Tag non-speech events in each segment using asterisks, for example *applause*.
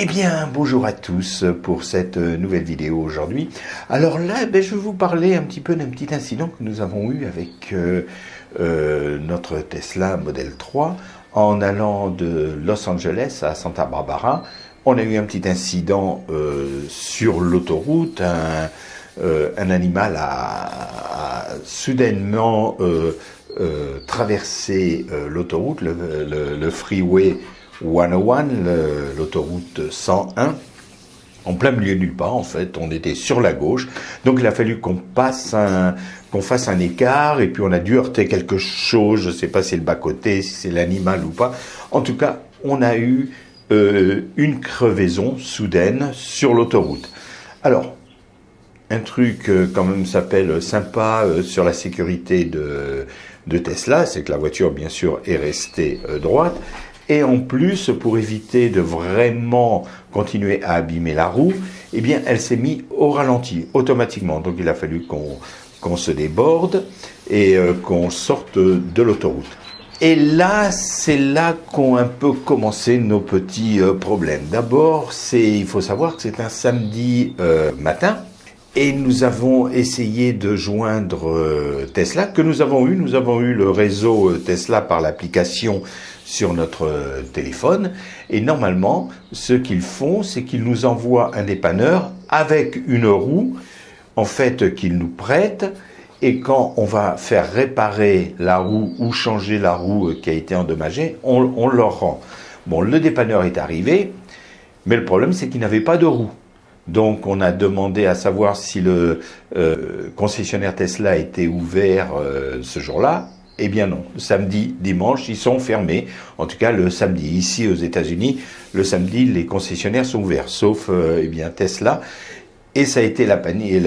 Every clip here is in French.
Eh bien, bonjour à tous pour cette nouvelle vidéo aujourd'hui. Alors là, ben, je vais vous parler un petit peu d'un petit incident que nous avons eu avec euh, euh, notre Tesla Model 3 en allant de Los Angeles à Santa Barbara. On a eu un petit incident euh, sur l'autoroute. Un, animal a, soudainement traversé l'autoroute, le freeway 101, l'autoroute 101, en plein milieu nulle part en fait, on était sur la gauche, donc il a fallu qu'on passe un, qu'on fasse un écart, et puis on a dû heurter quelque chose, je ne sais pas si c'est le bas-côté, si c'est l'animal ou pas, en tout cas, on a eu euh, une crevaison soudaine sur l'autoroute. Alors, un truc euh, quand même s'appelle sympa euh, sur la sécurité de Tesla, c'est que la voiture bien sûr est restée droite, et en plus, pour éviter de vraiment continuer à abîmer la roue, eh bien, elle s'est mise au ralenti automatiquement. Donc, il a fallu qu'on se déborde et euh, qu'on sorte de l'autoroute. Et là, c'est là qu'ont un peu commencé nos petits euh, problèmes. D'abord, il faut savoir que c'est un samedi euh, matin. Et nous avons essayé de joindre Tesla, que nous avons eu. Nous avons eu le réseau Tesla par l'application sur notre euh, téléphone. Et normalement, ce qu'ils font, c'est qu'ils nous envoient un dépanneur avec une roue, en fait, qu'ils nous prêtent. Et quand on va faire réparer la roue ou changer la roue qui a été endommagée, on, leur rend. Bon, le dépanneur est arrivé, mais le problème, c'est qu'il n'avait pas de roue. Donc on a demandé à savoir si le euh, concessionnaire Tesla était ouvert euh, ce jour-là. Eh bien non, samedi, dimanche, ils sont fermés. En tout cas, le samedi, ici aux États-Unis, le samedi, les concessionnaires sont ouverts, sauf euh, eh bien Tesla. Et ça a été la panique,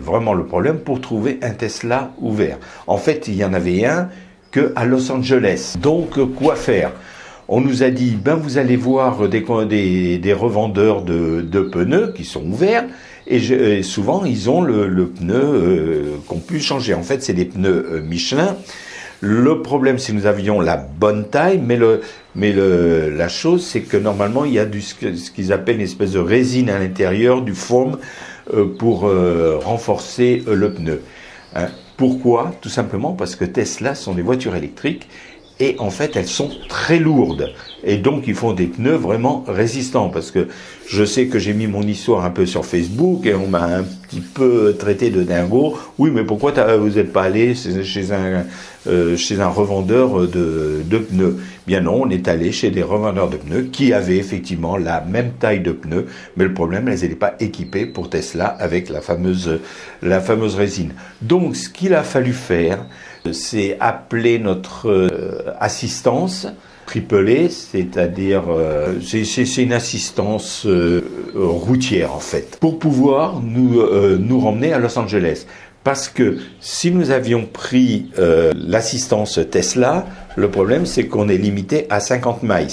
vraiment le problème pour trouver un Tesla ouvert. En fait, il y en avait un que à Los Angeles. Donc, quoi faire? On nous a dit, ben vous allez voir des, revendeurs de, de, pneus qui sont ouverts, et, souvent ils ont le, le pneu euh, qu'on peut changer. En fait, c'est des pneus euh, Michelin. Le problème, c'est que nous avions la bonne taille, mais, le, mais le, la chose, c'est que normalement, il y a du, ce qu'ils appellent une espèce de résine à l'intérieur, du foam, euh, pour renforcer le pneu. Hein. Pourquoi? Tout simplement parce que Tesla sont des voitures électriques et en fait elles sont très lourdes. Et donc ils font des pneus vraiment résistants. Parce que je sais que j'ai mis mon histoire un peu sur Facebook et on m'a un petit peu traité de dingo. Oui, mais pourquoi vous n'êtes pas allé chez un euh, chez un revendeur de, pneus? Bien non, on est allé chez des revendeurs de pneus qui avaient effectivement la même taille de pneus, mais le problème, elles n'étaient pas équipées pour Tesla avec la fameuse la fameuse résine. Donc, ce qu'il a fallu faire, c'est appeler notre euh, assistance triple c'est-à-dire euh, c'est une assistance euh, routière en fait, pour pouvoir nous, nous ramener à Los Angeles. Parce que si nous avions pris l'assistance Tesla, le problème c'est qu'on est limité à 50 miles.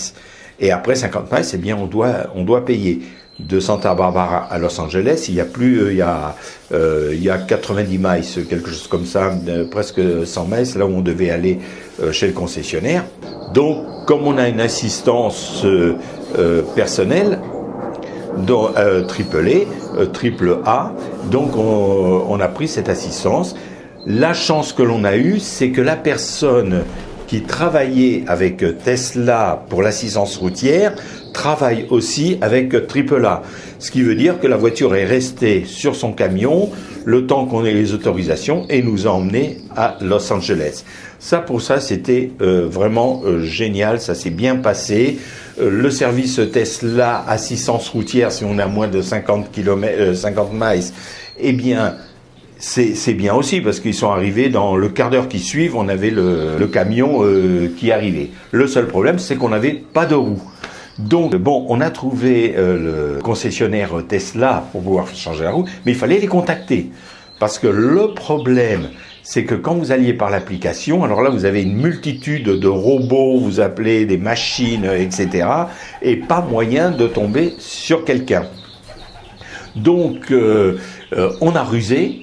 Et après 50 miles, eh bien on doit, on doit payer de Santa Barbara à Los Angeles, il y a plus, euh, il y a, euh, il y a 90 miles, quelque chose comme ça, euh, presque 100 miles, là où on devait aller chez le concessionnaire. Donc, comme on a une assistance personnelle, dont, triple A, triple A, donc on, on a pris cette assistance. La chance que l'on a eue, c'est que la personne qui travaillait avec Tesla pour l'assistance routière travaille aussi avec AAA. Ce qui veut dire que la voiture est restée sur son camion le temps qu'on ait les autorisations et nous a emmenés à Los Angeles. Ça, pour ça, c'était euh, vraiment euh, génial. Ça s'est bien passé. Euh, le service Tesla assistance routière, si on a moins de 50 km, 50 miles, eh bien, c'est bien aussi parce qu'ils sont arrivés dans le quart d'heure qui suivent, on avait le, le camion qui arrivait. Le seul problème, c'est qu'on n'avait pas de roue. Donc, bon, on a trouvé euh, le concessionnaire Tesla pour pouvoir changer la roue, mais il fallait les contacter. Parce que le problème, c'est que quand vous alliez par l'application, alors là, vous avez une multitude de robots, vous appelez des machines, etc., et pas moyen de tomber sur quelqu'un. Donc, euh, euh, on a rusé,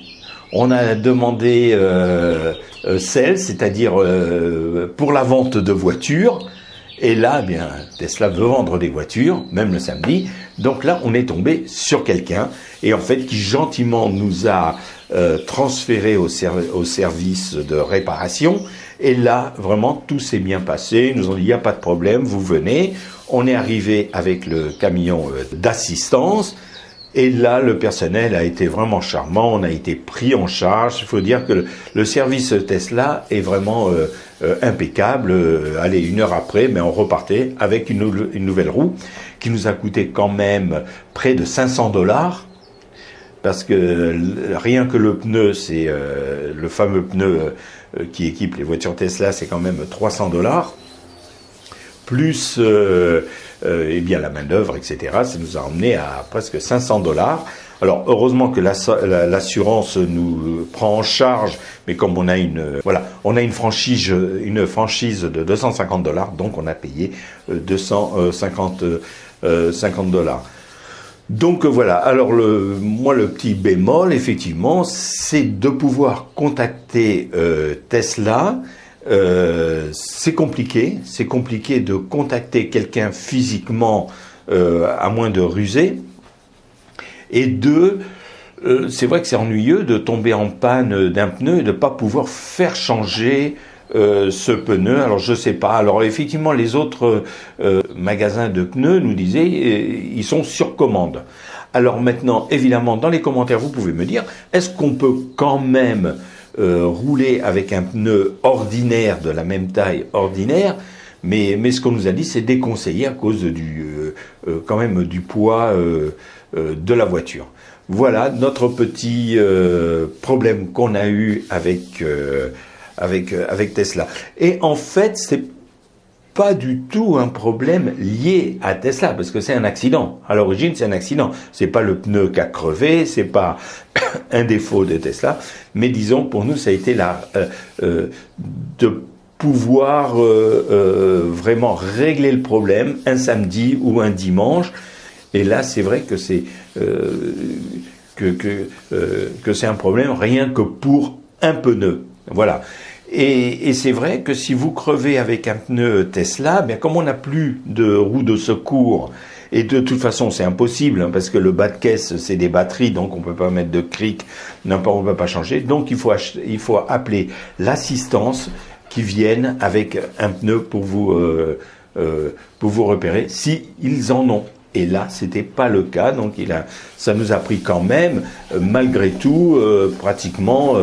on a demandé euh, c'est-à-dire pour la vente de voitures, Et là, eh bien, Tesla veut vendre des voitures, même le samedi. Donc là, on est tombé sur quelqu'un, et en fait, qui gentiment nous a euh, transféré au, service de réparation. Et là, vraiment, tout s'est bien passé. Ils nous ont dit, il n'y a pas de problème, vous venez. On est arrivé avec le camion euh, d'assistance. Et là, le personnel a été vraiment charmant, on a été pris en charge. Il faut dire que le, service Tesla est vraiment euh, euh, impeccable. Euh, allez, une heure après, mais on repartait avec une, une, nouvelle roue qui nous a coûté quand même près de 500 dollars. Parce que rien que le pneu, c'est le fameux pneu qui équipe les voitures Tesla, c'est quand même 300 dollars. Plus euh, et bien la main d'œuvre, etc. Ça nous a emmené à presque 500 dollars. Alors heureusement que l'assurance nous prend en charge, mais comme on a une voilà, on a une franchise une franchise de 250 dollars, donc on a payé 250 euh, 50 euh, dollars. Donc voilà. Alors moi le petit bémol effectivement, c'est de pouvoir contacter Tesla euh, c'est compliqué, c'est compliqué de contacter quelqu'un physiquement euh, à moins de ruser. Et deux, euh, c'est vrai que c'est ennuyeux de tomber en panne d'un pneu et de ne pas pouvoir faire changer ce pneu. Alors je sais pas. Alors effectivement, les autres magasins de pneus nous disaient ils sont sur commande. Alors maintenant, évidemment, dans les commentaires, vous pouvez me dire est-ce qu'on peut quand même euh, rouler avec un pneu ordinaire de la même taille ordinaire, mais, mais ce qu'on nous a dit, c'est déconseillé à cause du, euh, euh, quand même du poids de la voiture. Voilà notre petit problème qu'on a eu avec, avec, avec Tesla. Et en fait, c'est pas du tout un problème lié à Tesla, parce que c'est un accident. À l'origine, c'est un accident. C'est pas le pneu qui a crevé, c'est pas *coughs* un défaut de Tesla, mais disons pour nous, ça a été la euh, euh, de pouvoir euh, vraiment régler le problème un samedi ou un dimanche. Et là, c'est vrai que c'est que, que, que c'est un problème rien que pour un pneu. Voilà. Et, c'est vrai que si vous crevez avec un pneu Tesla, bien comme on n'a plus de roue de secours, et de toute façon c'est impossible, hein, parce que le bas de caisse c'est des batteries, donc on peut pas mettre de cric, on peut pas changer, donc il faut, il faut appeler l'assistance qui vienne avec un pneu pour vous, euh, euh, pour vous repérer, si ils en ont. Et là, c'était pas le cas, donc il a, ça nous a pris quand même, euh, malgré tout, pratiquement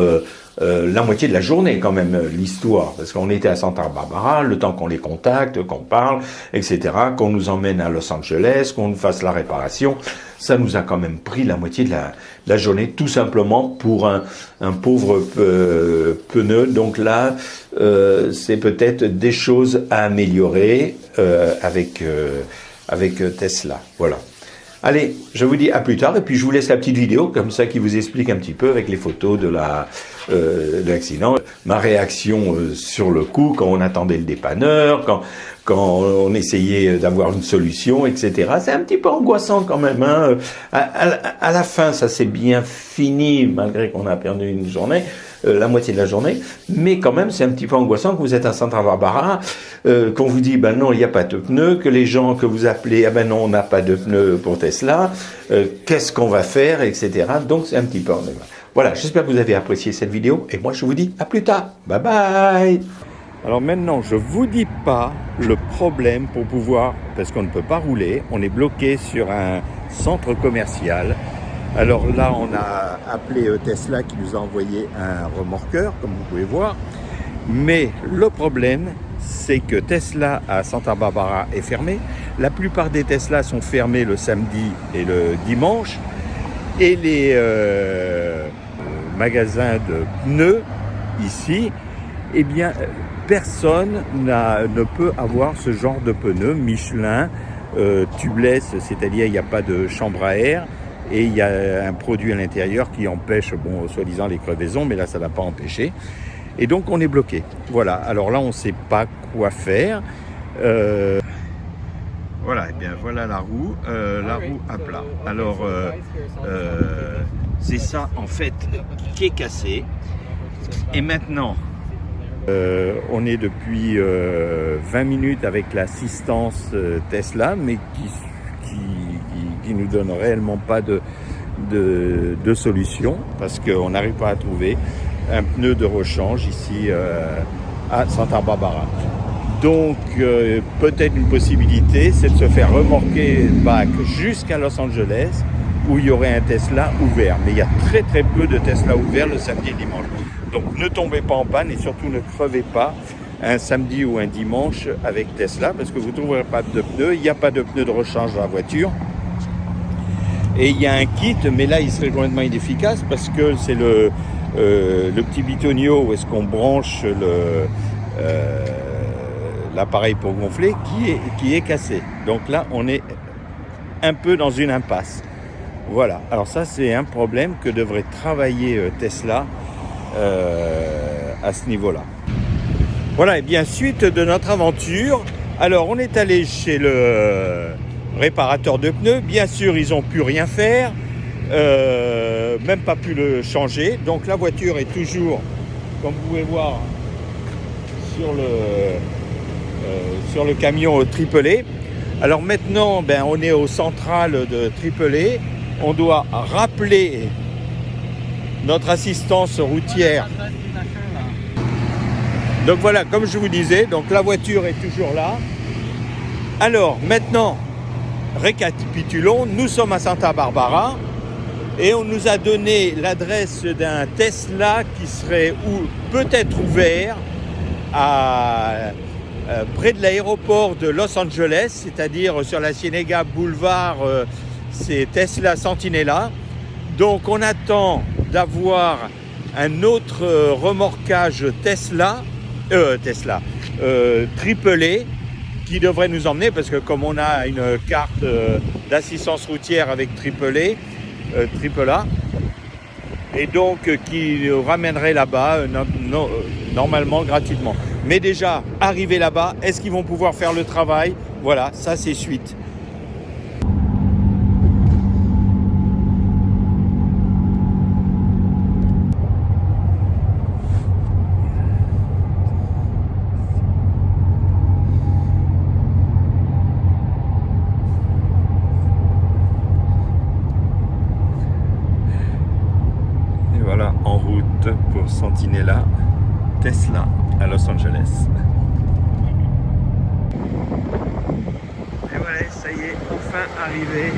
euh, la moitié de la journée quand même euh, l'histoire, parce qu'on était à Santa Barbara, le temps qu'on les contacte, qu'on parle, etc., qu'on nous emmène à Los Angeles, qu'on nous fasse la réparation, ça nous a quand même pris la moitié de la, journée, tout simplement pour un, pauvre euh, pneu. Donc là, c'est peut-être des choses à améliorer avec avec Tesla. Voilà. Allez, je vous dis à plus tard et puis je vous laisse la petite vidéo comme ça qui vous explique un petit peu avec les photos de la euh, l'accident, ma réaction euh, sur le coup quand on attendait le dépanneur, quand quand on essayait d'avoir une solution, etc. C'est un petit peu angoissant quand même. Hein. À, à, la fin, ça s'est bien fini malgré qu'on a perdu une journée. Euh, la moitié de la journée, mais quand même c'est un petit peu angoissant que vous êtes à Santa Barbara, euh, qu'on vous dit ben non il n'y a pas de pneus, que les gens que vous appelez ah ben non on n'a pas de pneus pour Tesla, euh, qu'est-ce qu'on va faire, etc. Donc c'est un petit peu Voilà, j'espère que vous avez apprécié cette vidéo et moi je vous dis à plus tard. Bye bye alors maintenant, je vous dis pas le problème pour pouvoir, parce qu'on ne peut pas rouler, on est bloqué sur un centre commercial alors là, on a appelé euh, Tesla qui nous a envoyé un remorqueur, comme vous pouvez voir. Mais le problème, c'est que Tesla à Santa Barbara est fermé. La plupart des Tesla sont fermés le samedi et le dimanche. Et les euh, magasins de pneus ici, eh bien, personne ne peut avoir ce genre de pneus Michelin euh, c'est-à-dire il n'y a pas de chambre à air et il y a un produit à l'intérieur qui empêche, bon, soi-disant les crevaisons, mais là ça n'a pas empêché. Et donc on est bloqué. Voilà, alors là on ne sait pas quoi faire. Euh, voilà, et bien voilà la roue, euh, la roue à plat. Alors euh, c'est ça en fait qui est cassé. Et maintenant, Euh, on est depuis 20 minutes avec l'assistance Tesla, mais qui, qui, nous donne réellement pas de, de, solution parce qu'on n'arrive pas à trouver un pneu de rechange ici à Santa Barbara. Donc peut-être une possibilité, c'est de se faire remorquer back jusqu'à Los Angeles où il y aurait un Tesla ouvert. Mais il y a très très peu de Tesla ouverts le samedi et dimanche. Donc ne tombez pas en panne et surtout ne crevez pas un samedi ou un dimanche avec Tesla parce que vous ne trouverez pas de pneus. Il n'y a pas de pneus de rechange dans la voiture. Et il y a un kit, mais là il serait complètement inefficace parce que c'est le, euh, petit bitonio où est-ce qu'on branche. Euh, l'appareil pour gonfler qui est, qui est cassé. Donc là, on est un peu dans une impasse. Voilà, alors ça c'est un problème que devrait travailler euh, Tesla à ce niveau-là. Voilà, et bien suite de notre aventure, alors on est allé chez le réparateur de pneus, bien sûr ils n'ont pu rien faire, euh, même pas pu le changer, donc la voiture est toujours, comme vous pouvez voir, sur le, sur le camion triplé. Alors maintenant, ben, on est au central de triplé on doit rappeler notre assistance routière. Donc voilà, comme je vous disais, donc la voiture est toujours là. Alors maintenant, récapitulons, nous sommes à Santa Barbara et on nous a donné l'adresse d'un Tesla qui serait peut-être ouvert à, euh, près de l'aéroport de Los Angeles, c'est-à-dire sur la Cienega Boulevard euh, c'est Tesla Sentinella. Donc on attend d'avoir un autre euh, remorquage Tesla, euh, Tesla, triplé qui devrait nous emmener parce que comme on a une carte d'assistance routière avec triplé, triple A, et donc qui nous ramènerait là-bas normalement gratuitement. Mais déjà, arrivé là-bas, est-ce qu'ils vont pouvoir faire le travail? Voilà, ça c'est suite. Sentinella Tesla à Los Angeles. Et voilà, ça y est, enfin arrivé,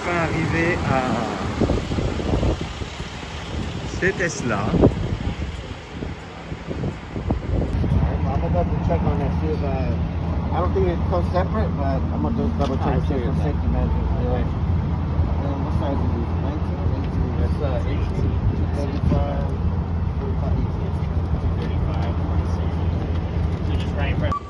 enfin arrivé à ces Tesla. I don't think it comes separate, but I'm gonna double check for safety measures. Yeah. What size is it? 19? 18? That's uh, 18. 35, 45, 235, 46. So just running for